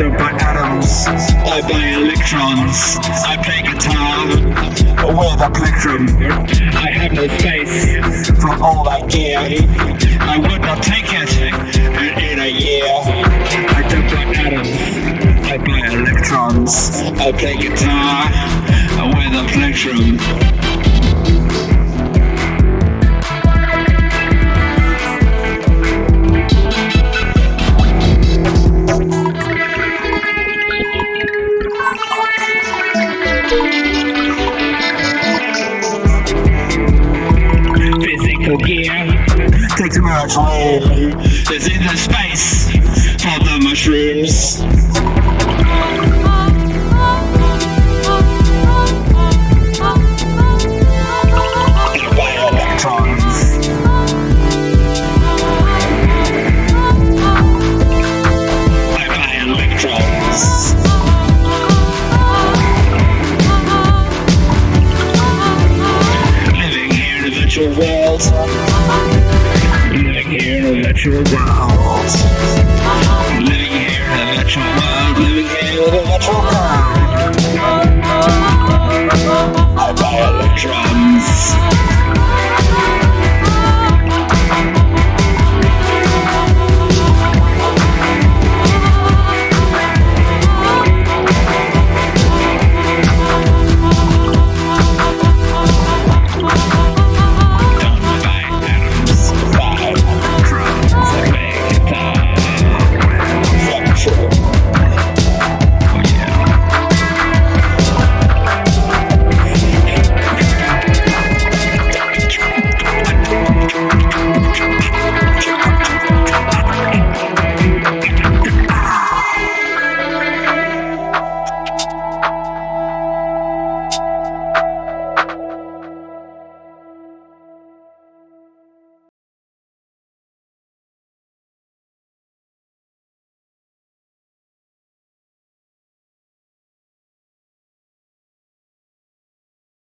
surrounded by atoms, I play electrons, I play guitar with the plectrum. I have no space for all that gear. I would not take it in a year. I don't play atoms, I play electrons, I play guitar with the plectrum. Physical gear takes too much room. There's in the space for the mushrooms. Virtual world. Living here in a virtual world. Living here in a world.